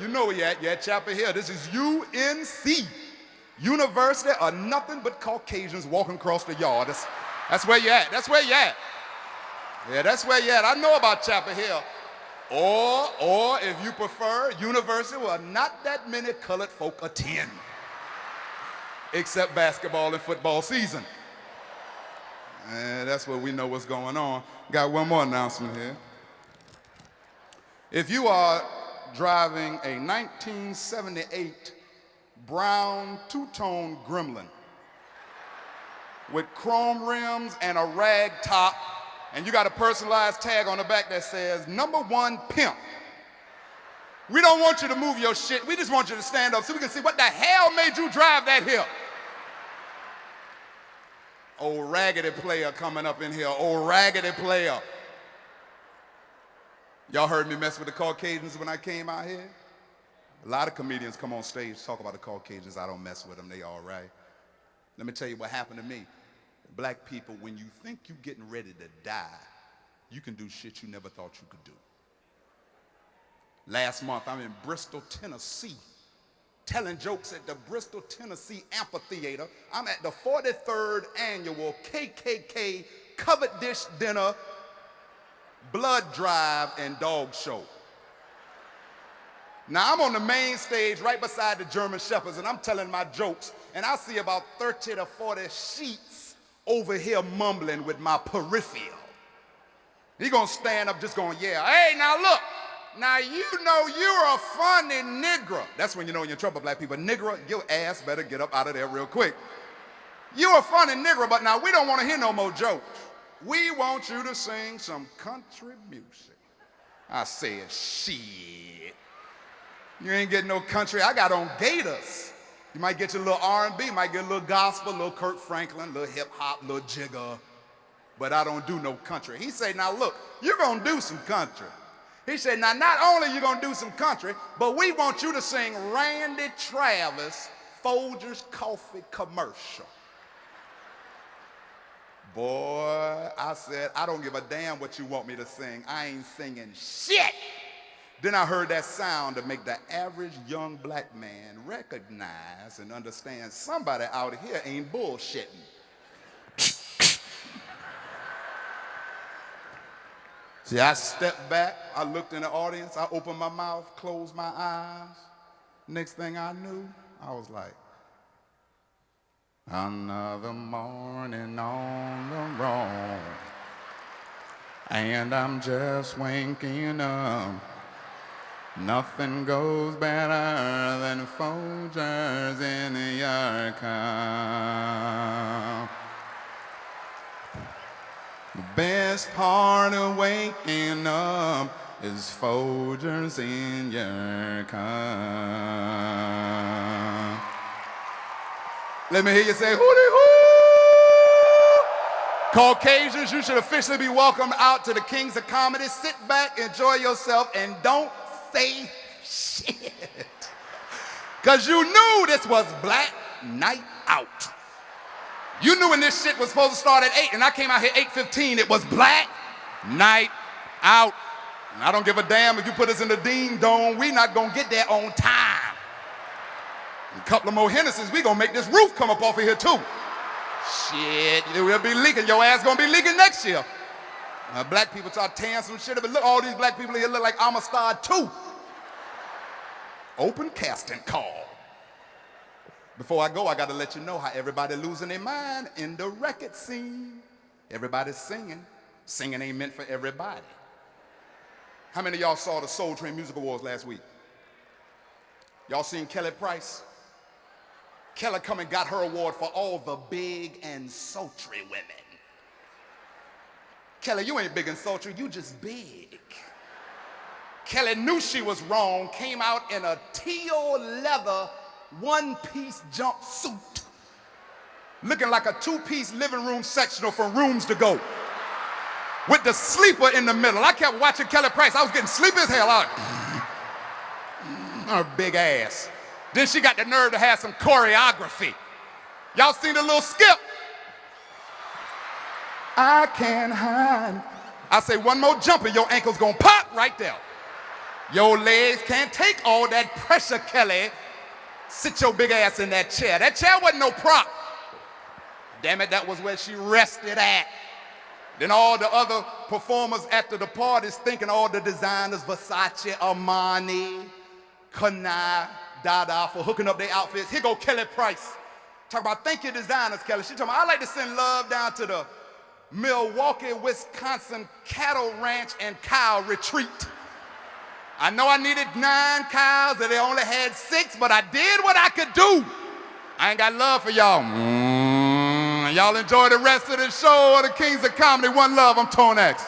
You know where you at. you at Chapel Hill. This is UNC. University are nothing but Caucasians walking across the yard. That's, that's where you're at. That's where you're at. Yeah, that's where you're at. I know about Chapel Hill. Or, or if you prefer, university where not that many colored folk attend. Except basketball and football season. And that's where we know what's going on. Got one more announcement here. If you are driving a 1978 brown two-tone Gremlin with chrome rims and a rag top, and you got a personalized tag on the back that says, number one pimp. We don't want you to move your shit. We just want you to stand up so we can see what the hell made you drive that hill. Old raggedy player coming up in here, old raggedy player. Y'all heard me mess with the Caucasians when I came out here? A lot of comedians come on stage talk about the Caucasians. I don't mess with them. They all right. Let me tell you what happened to me. Black people, when you think you're getting ready to die, you can do shit you never thought you could do. Last month, I'm in Bristol, Tennessee, telling jokes at the Bristol, Tennessee Amphitheater. I'm at the 43rd annual KKK covered dish dinner blood drive, and dog show. Now I'm on the main stage right beside the German Shepherds and I'm telling my jokes and I see about 30 to 40 sheets over here mumbling with my peripheral. He gonna stand up just going, yeah, hey, now look, now you know you're a funny nigger. That's when you know you're in trouble, black people. Nigger, your ass better get up out of there real quick. You're a funny nigger, but now we don't want to hear no more jokes. We want you to sing some country music. I said, shit. You ain't getting no country. I got on gators. You might get your little R&B, might get a little gospel, a little Kirk Franklin, a little hip hop, a little jigger. But I don't do no country. He said, now look, you're gonna do some country. He said, now not only you gonna do some country, but we want you to sing Randy Travis Folgers Coffee commercial. Boy, I said, I don't give a damn what you want me to sing. I ain't singing shit. Then I heard that sound to make the average young black man recognize and understand somebody out here ain't bullshitting. See, I stepped back, I looked in the audience, I opened my mouth, closed my eyes. Next thing I knew, I was like, Another morning on the road, and I'm just waking up. Nothing goes better than Folgers in your cup. The best part of waking up is Folgers in your cup. Let me hear you say, hooty hoo! Caucasians, you should officially be welcomed out to the Kings of Comedy. Sit back, enjoy yourself, and don't say shit. Because you knew this was Black Night Out. You knew when this shit was supposed to start at 8, and I came out here 8.15, it was Black Night Out. And I don't give a damn if you put us in the Dean Dome, we not gonna get there on time. A couple of more Hennessy's, we gonna make this roof come up off of here too. Shit, we'll be leaking. Your ass gonna be leaking next year. Uh, black people start tearing some shit up. But look, all these black people here look like Amistad too. Open casting call. Before I go, I gotta let you know how everybody losing their mind in the record scene. Everybody's singing. Singing ain't meant for everybody. How many of y'all saw the Soul Train Music Awards last week? Y'all seen Kelly Price? Kelly come and got her award for all the big and sultry women. Kelly, you ain't big and sultry, you just big. Kelly knew she was wrong, came out in a teal leather one-piece jumpsuit, looking like a two-piece living room sectional from Rooms to Go, with the sleeper in the middle. I kept watching Kelly Price. I was getting sleepy as hell. I her big ass. Then she got the nerve to have some choreography. Y'all seen the little skip? I can't hide. I say one more jump and your ankle's gonna pop right there. Your legs can't take all that pressure, Kelly. Sit your big ass in that chair. That chair wasn't no prop. Damn it, that was where she rested at. Then all the other performers after the parties thinking all the designers, Versace, Armani, Canali, Dada for hooking up their outfits. Here go Kelly Price. Talk about thank you designers, Kelly. She talking about I like to send love down to the Milwaukee, Wisconsin cattle ranch and cow retreat. I know I needed nine cows and they only had six, but I did what I could do. I ain't got love for y'all. Mm, y'all enjoy the rest of the show of the Kings of Comedy. One love, I'm Tone X.